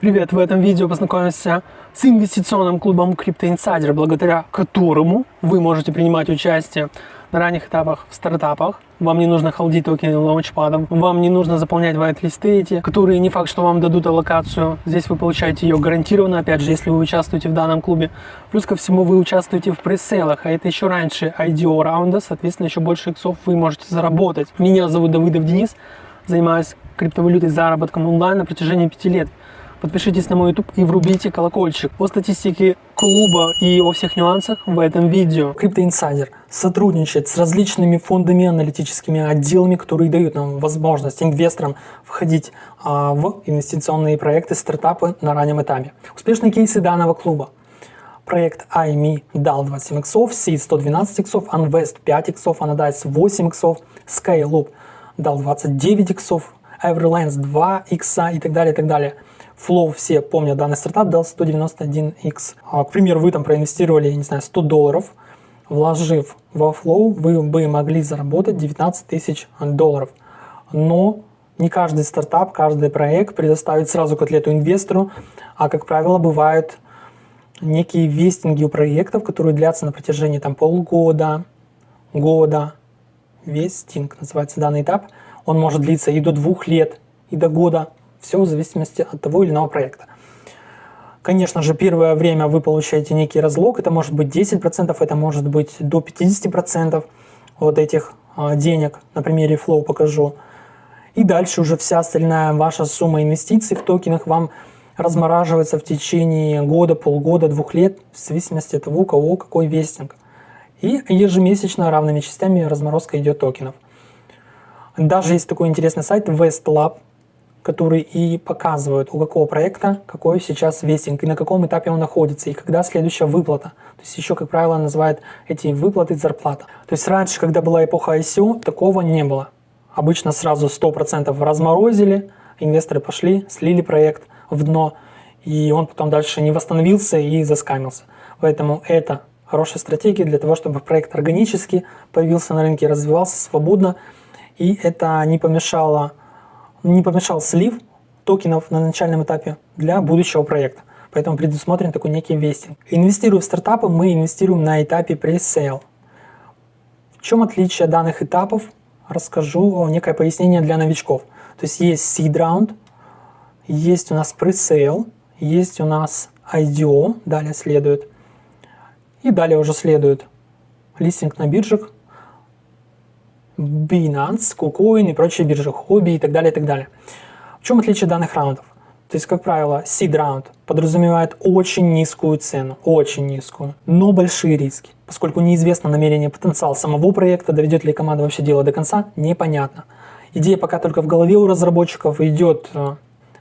Привет! В этом видео познакомимся с инвестиционным клубом Crypto Insider, благодаря которому вы можете принимать участие на ранних этапах в стартапах. Вам не нужно холдить токены лаунчпадом, вам не нужно заполнять вайт-листы эти, которые не факт, что вам дадут аллокацию. Здесь вы получаете ее гарантированно, опять же, если вы участвуете в данном клубе. Плюс ко всему вы участвуете в пресейлах, а это еще раньше IDO раунда, соответственно, еще больше иксов вы можете заработать. Меня зовут Давыдов Денис, занимаюсь криптовалютой заработком онлайн на протяжении пяти лет подпишитесь на мой YouTube и врубите колокольчик. По статистике клуба и о всех нюансах в этом видео. Insider сотрудничает с различными фондами, аналитическими отделами, которые дают нам возможность инвесторам входить а, в инвестиционные проекты, стартапы на раннем этапе. Успешные кейсы данного клуба. Проект IME дал 27 иксов, Seed 112 иксов, Unvest 5 иксов, Anodice 8 иксов, Skyloop дал 29 иксов, Everlands 2 икса и так далее, и так далее. Flow все помнят данный стартап, дал 191x. А, к примеру, вы там проинвестировали, не знаю, 100 долларов, вложив во Flow, вы бы могли заработать 19 тысяч долларов. Но не каждый стартап, каждый проект предоставит сразу котлету инвестору, а, как правило, бывают некие вестинги у проектов, которые длятся на протяжении там, полгода, года. Вестинг называется данный этап. Он может длиться и до двух лет, и до года. Все в зависимости от того или иного проекта. Конечно же, первое время вы получаете некий разлог, это может быть 10%, это может быть до 50% вот этих а, денег, на примере Flow покажу. И дальше уже вся остальная ваша сумма инвестиций в токенах вам размораживается в течение года, полгода, двух лет, в зависимости от того, у кого какой вестинг. И ежемесячно равными частями разморозка идет токенов. Даже есть такой интересный сайт WestLab, которые и показывают, у какого проекта какой сейчас вестинг, и на каком этапе он находится, и когда следующая выплата. То есть еще, как правило, называют эти выплаты зарплата. То есть раньше, когда была эпоха ICO, такого не было. Обычно сразу 100% разморозили, инвесторы пошли, слили проект в дно, и он потом дальше не восстановился и заскамился. Поэтому это хорошая стратегия для того, чтобы проект органически появился на рынке, развивался свободно, и это не помешало не помешал слив токенов на начальном этапе для будущего проекта. Поэтому предусмотрен такой некий вестинг. Инвестируя в стартапы, мы инвестируем на этапе pre-sale. В чем отличие данных этапов? Расскажу некое пояснение для новичков. То есть есть seed round, есть у нас pre-sale, есть у нас IDO, далее следует. И далее уже следует листинг на биржах, Binance, KuCoin и прочие биржи, хобби и так далее, и так далее. В чем отличие данных раундов? То есть, как правило, seed раунд подразумевает очень низкую цену, очень низкую, но большие риски. Поскольку неизвестно намерение потенциал самого проекта, доведет ли команда вообще дело до конца, непонятно. Идея пока только в голове у разработчиков, идет э,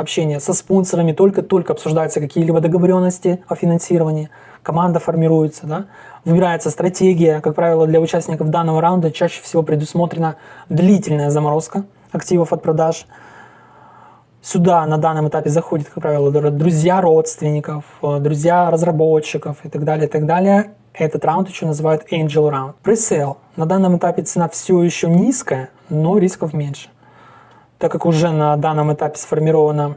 общение со спонсорами, только-только обсуждаются какие-либо договоренности о финансировании, команда формируется, да, выбирается стратегия, как правило, для участников данного раунда чаще всего предусмотрена длительная заморозка активов от продаж. Сюда на данном этапе заходят, как правило, друзья родственников, э, друзья разработчиков и так далее, и так далее. Этот раунд еще называют Angel Round. Пресейл. На данном этапе цена все еще низкая, но рисков меньше. Так как уже на данном этапе сформирована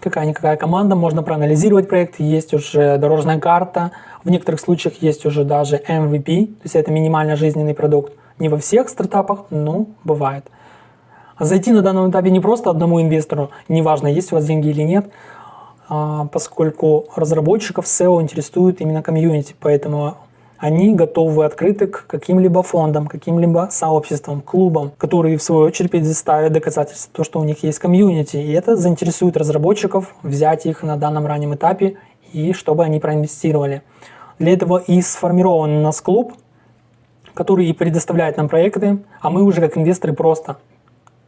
какая-никакая команда, можно проанализировать проект, есть уже дорожная карта, в некоторых случаях есть уже даже MVP, то есть это минимально жизненный продукт. Не во всех стартапах, но бывает. Зайти на данном этапе не просто одному инвестору, неважно, есть у вас деньги или нет, а, поскольку разработчиков SEO интересует именно комьюнити, поэтому они готовы открыты к каким-либо фондам, каким-либо сообществам, клубам, которые в свою очередь предоставят доказательства того, что у них есть комьюнити. И это заинтересует разработчиков взять их на данном раннем этапе и чтобы они проинвестировали. Для этого и сформирован у нас клуб, который и предоставляет нам проекты, а мы уже как инвесторы просто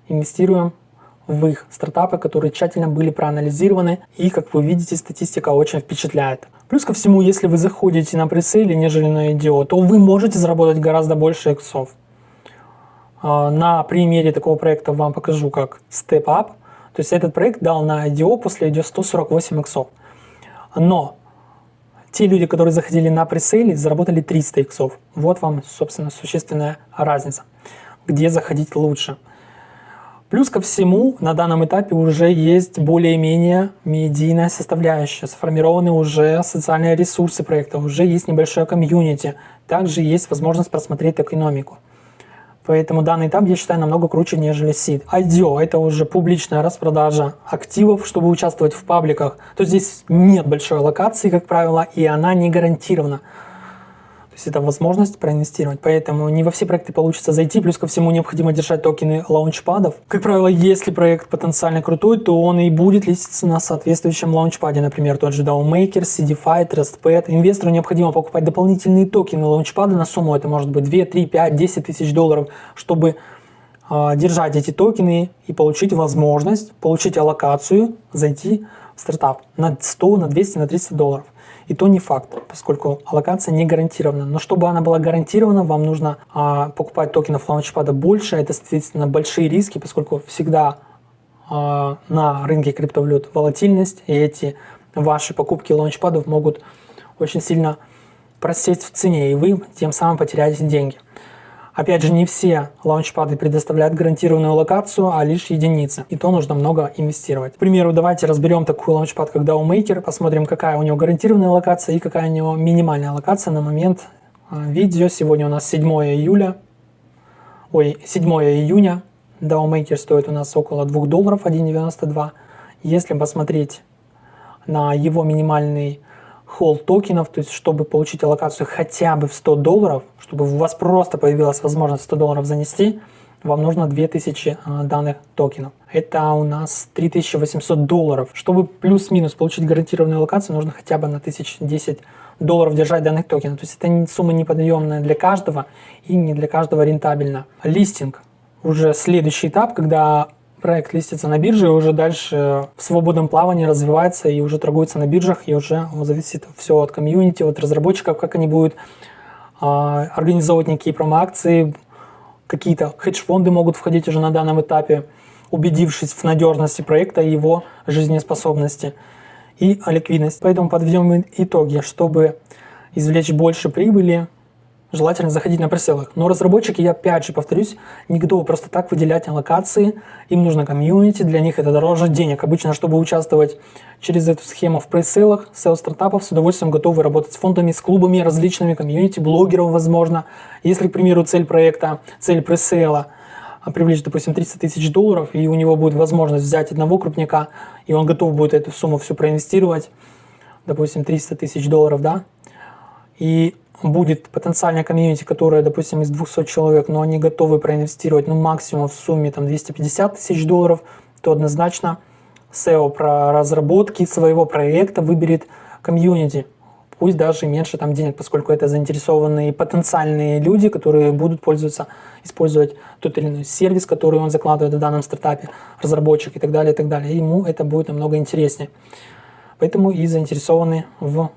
инвестируем в их стартапы, которые тщательно были проанализированы. И, как вы видите, статистика очень впечатляет. Плюс ко всему, если вы заходите на пресейле, нежели на IDO, то вы можете заработать гораздо больше иксов. А, на примере такого проекта вам покажу, как Step Up. То есть этот проект дал на IDO после IDO 148 иксов. Но те люди, которые заходили на пресейле, заработали 300 иксов. Вот вам, собственно, существенная разница. Где заходить лучше. Плюс ко всему, на данном этапе уже есть более-менее медийная составляющая, сформированы уже социальные ресурсы проекта, уже есть небольшое комьюнити, также есть возможность просмотреть экономику. Поэтому данный этап, я считаю, намного круче, нежели SID. IDO – это уже публичная распродажа активов, чтобы участвовать в пабликах. То здесь нет большой локации, как правило, и она не гарантирована. То есть это возможность проинвестировать. Поэтому не во все проекты получится зайти. Плюс ко всему необходимо держать токены лаунчпадов. Как правило, если проект потенциально крутой, то он и будет листиться на соответствующем лаунчпаде. Например, тот же DAOMaker, CDFI, TrustPad. Инвестору необходимо покупать дополнительные токены лаунчпада на сумму. Это может быть 2, 3, 5, 10 тысяч долларов, чтобы э, держать эти токены и получить возможность, получить аллокацию, зайти в стартап на 100, на 200, на 300 долларов. И то не факт, поскольку аллокация не гарантирована. Но чтобы она была гарантирована, вам нужно а, покупать токенов лаунчпада больше. Это, соответственно, большие риски, поскольку всегда а, на рынке криптовалют волатильность, и эти ваши покупки лаунчпадов могут очень сильно просесть в цене, и вы тем самым потеряете деньги. Опять же, не все лаунчпады предоставляют гарантированную локацию, а лишь единицы. И то нужно много инвестировать. К примеру, давайте разберем такой лаунчпад, как DAOMaker, посмотрим, какая у него гарантированная локация и какая у него минимальная локация на момент а, видео. Сегодня у нас 7 июля, ой, 7 июня. DAOMaker стоит у нас около 2 долларов, 1.92. Если посмотреть на его минимальный холл токенов, то есть чтобы получить аллокацию хотя бы в 100 долларов, чтобы у вас просто появилась возможность 100 долларов занести, вам нужно 2000 а, данных токенов. Это у нас 3800 долларов. Чтобы плюс-минус получить гарантированную локацию, нужно хотя бы на 1010 долларов держать данных токенов. То есть это сумма неподъемная для каждого и не для каждого рентабельно. Листинг. Уже следующий этап, когда проект листится на бирже и уже дальше в свободном плавании развивается и уже торгуется на биржах, и уже зависит все от комьюнити, от разработчиков, как они будут а, организовывать некие промо-акции, какие-то хедж-фонды могут входить уже на данном этапе, убедившись в надежности проекта и его жизнеспособности и ликвидность. Поэтому подведем итоги, чтобы извлечь больше прибыли, желательно заходить на преселах. Но разработчики, я опять же повторюсь, не готовы просто так выделять локации, им нужно комьюнити, для них это дороже денег. Обычно, чтобы участвовать через эту схему в преселах, SEO стартапов с удовольствием готовы работать с фондами, с клубами, различными комьюнити, блогеров, возможно. Если, к примеру, цель проекта, цель пресейла а, привлечь, допустим, 30 тысяч долларов, и у него будет возможность взять одного крупняка, и он готов будет эту сумму всю проинвестировать, допустим, 300 тысяч долларов, да, и будет потенциальная комьюнити, которая, допустим, из 200 человек, но они готовы проинвестировать ну, максимум в сумме там, 250 тысяч долларов, то однозначно SEO про разработки своего проекта выберет комьюнити. Пусть даже меньше там денег, поскольку это заинтересованные потенциальные люди, которые будут пользоваться, использовать тот или иной сервис, который он закладывает в данном стартапе, разработчик и так далее, и так далее. Ему это будет намного интереснее. Поэтому и заинтересованы в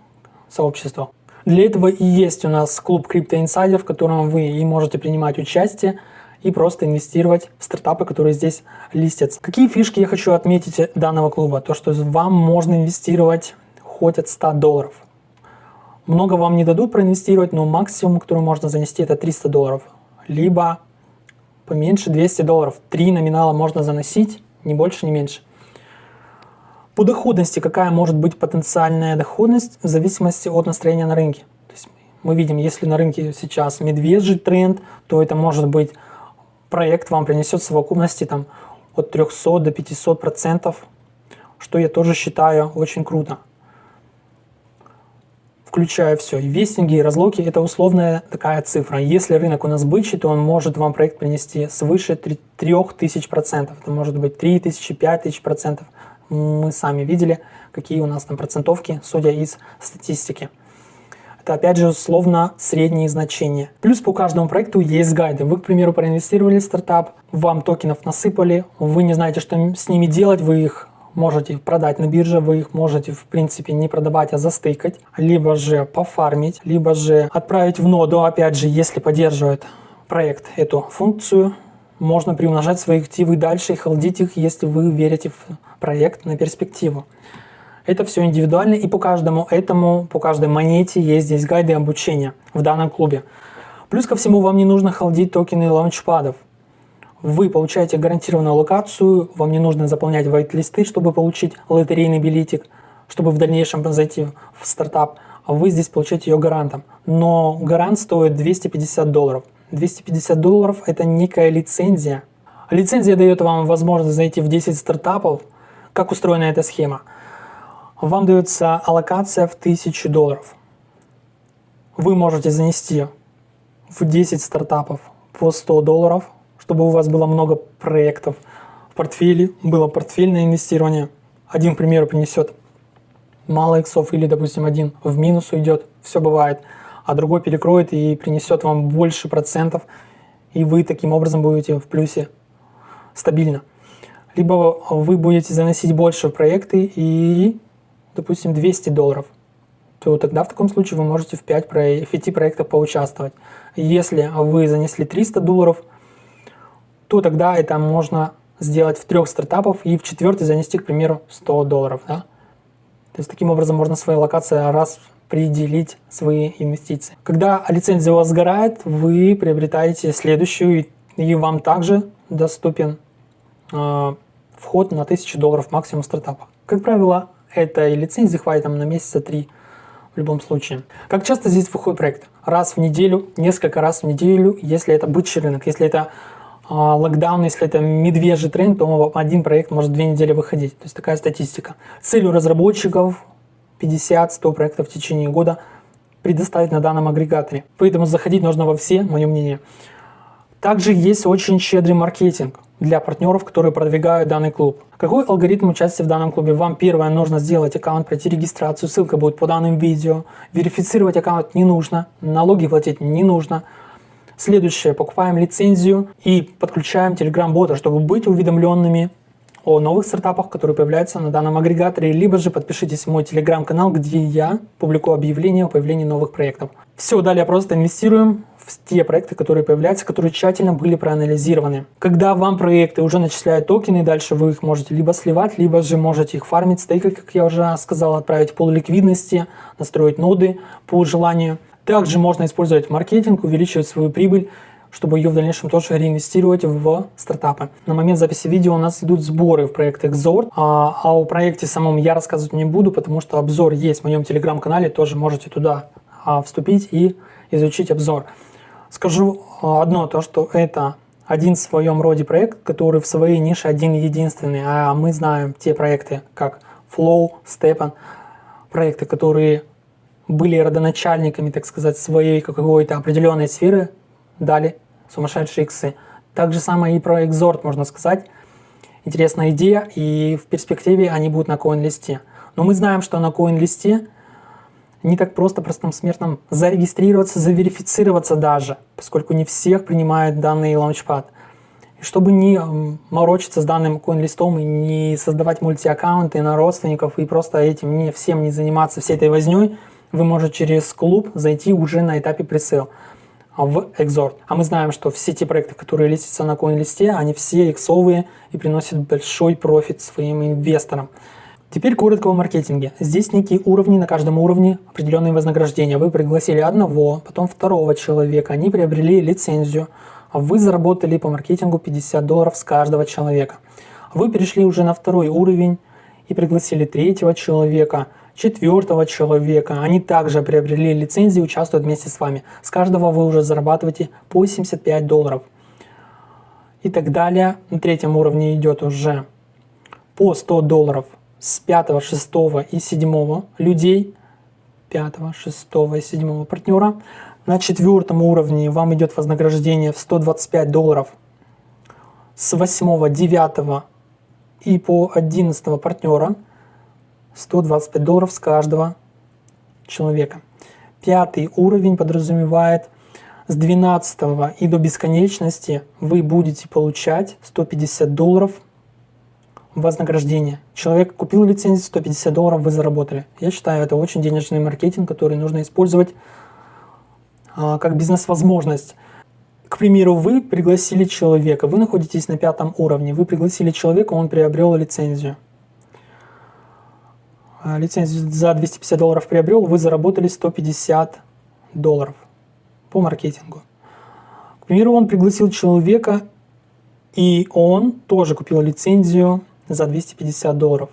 сообществах. Для этого и есть у нас клуб Insider, в котором вы и можете принимать участие и просто инвестировать в стартапы, которые здесь листятся. Какие фишки я хочу отметить данного клуба? То, что вам можно инвестировать хоть от 100 долларов. Много вам не дадут проинвестировать, но максимум, который можно занести, это 300 долларов. Либо поменьше 200 долларов. Три номинала можно заносить, ни больше, ни меньше. По доходности, какая может быть потенциальная доходность в зависимости от настроения на рынке. То есть мы видим, если на рынке сейчас медвежий тренд, то это может быть проект вам принесет в совокупности там, от 300 до 500 процентов, что я тоже считаю очень круто. Включая все, и вестинги, и разлоки, это условная такая цифра. Если рынок у нас бычий, то он может вам проект принести свыше 3000 процентов. Это может быть 3000, 5000 процентов мы сами видели, какие у нас там процентовки, судя из статистики. Это опять же условно средние значения. Плюс по каждому проекту есть гайды. Вы, к примеру, проинвестировали в стартап, вам токенов насыпали, вы не знаете, что с ними делать, вы их можете продать на бирже, вы их можете в принципе не продавать, а застыкать, либо же пофармить, либо же отправить в ноду, опять же, если поддерживает проект эту функцию, можно приумножать свои активы дальше и холдить их, если вы верите в проект на перспективу. Это все индивидуально, и по каждому этому, по каждой монете есть здесь гайды обучения в данном клубе. Плюс ко всему вам не нужно холдить токены лаунчпадов. Вы получаете гарантированную локацию, вам не нужно заполнять вайт-листы, чтобы получить лотерейный билетик, чтобы в дальнейшем зайти в стартап. Вы здесь получаете ее гарантом. Но гарант стоит 250 долларов. 250 долларов – это некая лицензия. Лицензия дает вам возможность зайти в 10 стартапов. Как устроена эта схема? Вам дается аллокация в 1000 долларов. Вы можете занести в 10 стартапов по 100 долларов, чтобы у вас было много проектов в портфеле, было портфельное инвестирование. Один, к примеру, принесет мало иксов или, допустим, один в минус уйдет, все бывает, а другой перекроет и принесет вам больше процентов, и вы таким образом будете в плюсе стабильно. Либо вы будете заносить больше проекты и, допустим, 200 долларов, то тогда в таком случае вы можете в 5, про... в 5 проектах поучаствовать. Если вы занесли 300 долларов, то тогда это можно сделать в трех стартапах и в четвертый занести, к примеру, 100 долларов. Да? То есть таким образом можно своей локации распределить свои инвестиции. Когда лицензия у вас сгорает, вы приобретаете следующую, и вам также доступен э, вход на 1000 долларов максимум стартапа. Как правило, этой лицензии хватит там на месяца три в любом случае. Как часто здесь выходит проект? Раз в неделю, несколько раз в неделю, если это бычий рынок. Если это а, локдаун, если это медвежий тренд, то один проект может две недели выходить. То есть такая статистика. Целью разработчиков 50-100 проектов в течение года предоставить на данном агрегаторе. Поэтому заходить нужно во все, мое мнение. Также есть очень щедрый маркетинг для партнеров, которые продвигают данный клуб. Какой алгоритм участия в данном клубе? Вам первое нужно сделать аккаунт, пройти регистрацию, ссылка будет по данным видео. Верифицировать аккаунт не нужно, налоги платить не нужно. Следующее, покупаем лицензию и подключаем Telegram-бота, чтобы быть уведомленными о новых стартапах, которые появляются на данном агрегаторе, либо же подпишитесь в мой телеграм-канал, где я публикую объявления о появлении новых проектов. Все, далее просто инвестируем те проекты, которые появляются, которые тщательно были проанализированы. Когда вам проекты уже начисляют токены, дальше вы их можете либо сливать, либо же можете их фармить, стейкать, как я уже сказал, отправить пол ликвидности, настроить ноды по желанию. Также можно использовать маркетинг, увеличивать свою прибыль, чтобы ее в дальнейшем тоже реинвестировать в стартапы. На момент записи видео у нас идут сборы в проект Exort, а, а о проекте самом я рассказывать не буду, потому что обзор есть в моем телеграм-канале, тоже можете туда а, вступить и изучить обзор. Скажу а, одно, то что это один в своем роде проект, который в своей нише один единственный, а мы знаем те проекты, как Flow, Stepan, проекты, которые были родоначальниками, так сказать, своей какой-то определенной сферы, дали сумасшедшие иксы. Так же самое и про Exort, можно сказать. Интересная идея, и в перспективе они будут на CoinList. Но мы знаем, что на CoinList не так просто простым смертным зарегистрироваться, заверифицироваться даже, поскольку не всех принимает данный лаунчпад. И чтобы не морочиться с данным CoinList и не создавать мультиаккаунты на родственников и просто этим не всем не заниматься всей этой возней, вы можете через клуб зайти уже на этапе пресейл в Exort. А мы знаем, что все те проекты, которые листятся на CoinList, они все иксовые и приносят большой профит своим инвесторам. Теперь коротко о маркетинге. Здесь некие уровни, на каждом уровне определенные вознаграждения. Вы пригласили одного, потом второго человека, они приобрели лицензию, вы заработали по маркетингу 50 долларов с каждого человека. Вы перешли уже на второй уровень и пригласили третьего человека – четвертого человека. Они также приобрели лицензии и участвуют вместе с вами. С каждого вы уже зарабатываете по 75 долларов. И так далее. На третьем уровне идет уже по 100 долларов с 5, 6 и 7 людей. 5, 6 и 7 партнера. На четвертом уровне вам идет вознаграждение в 125 долларов с 8, 9 и по 11 партнера. 125 долларов с каждого человека. Пятый уровень подразумевает с 12 и до бесконечности вы будете получать 150 долларов вознаграждение. Человек купил лицензию, 150 долларов вы заработали. Я считаю, это очень денежный маркетинг, который нужно использовать а, как бизнес-возможность. К примеру, вы пригласили человека, вы находитесь на пятом уровне, вы пригласили человека, он приобрел лицензию. А, лицензию за 250 долларов приобрел, вы заработали 150 долларов по маркетингу. К примеру, он пригласил человека, И он тоже купил лицензию за 250 долларов.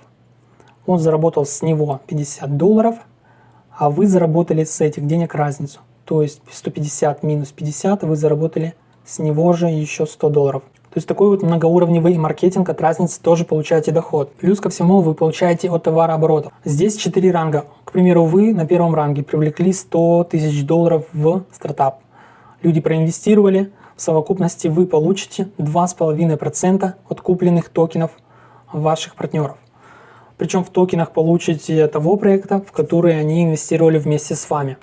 Он заработал с него 50 долларов, а вы заработали с этих денег разницу. То есть 150 минус 50 вы заработали с него же еще 100 долларов. То есть такой вот многоуровневый маркетинг от разницы тоже получаете доход. Плюс ко всему вы получаете от товарооборота. Здесь 4 ранга. К примеру, вы на первом ранге привлекли 100 тысяч долларов в стартап. Люди проинвестировали, в совокупности вы получите 2,5% от купленных токенов ваших партнеров. Причем в токенах получите того проекта, в который они инвестировали вместе с вами.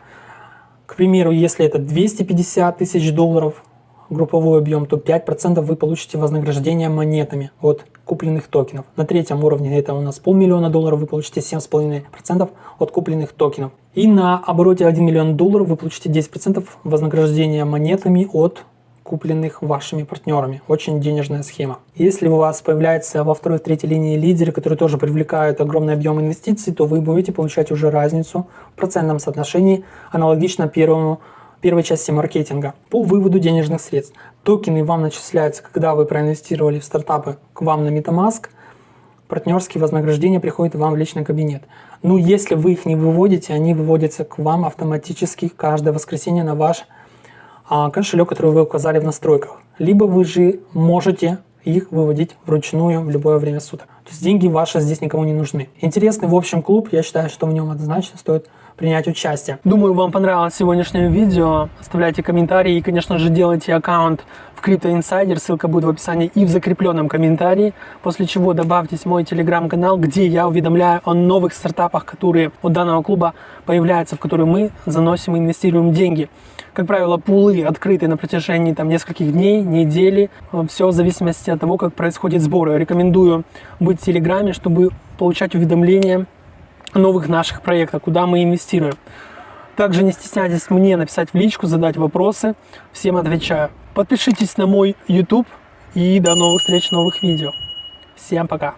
К примеру, если это 250 тысяч долларов групповой объем, то 5% вы получите вознаграждение монетами от купленных токенов. На третьем уровне это у нас полмиллиона долларов, вы получите 7,5% от купленных токенов. И на обороте 1 миллион долларов вы получите 10% вознаграждения монетами от купленных вашими партнерами. Очень денежная схема. Если у вас появляется во второй, третьей линии лидеры, которые тоже привлекают огромный объем инвестиций, то вы будете получать уже разницу в процентном соотношении аналогично первому первой части маркетинга по выводу денежных средств. Токены вам начисляются, когда вы проинвестировали в стартапы к вам на MetaMask, партнерские вознаграждения приходят вам в личный кабинет. Но если вы их не выводите, они выводятся к вам автоматически каждое воскресенье на ваш кошелек, который вы указали в настройках. Либо вы же можете их выводить вручную в любое время суток. То есть деньги ваши здесь никому не нужны. Интересный в общем клуб, я считаю, что в нем однозначно стоит принять участие. Думаю, вам понравилось сегодняшнее видео. Оставляйте комментарии и, конечно же, делайте аккаунт в Insider. Ссылка будет в описании и в закрепленном комментарии. После чего добавьтесь в мой телеграм-канал, где я уведомляю о новых стартапах, которые у данного клуба появляются, в которые мы заносим и инвестируем деньги. Как правило, пулы открыты на протяжении там, нескольких дней, недели. Все в зависимости от того, как происходит сбор. Рекомендую быть в Телеграме, чтобы получать уведомления новых наших проектов, куда мы инвестируем. Также не стесняйтесь мне написать в личку, задать вопросы. Всем отвечаю. Подпишитесь на мой YouTube и до новых встреч, новых видео. Всем пока!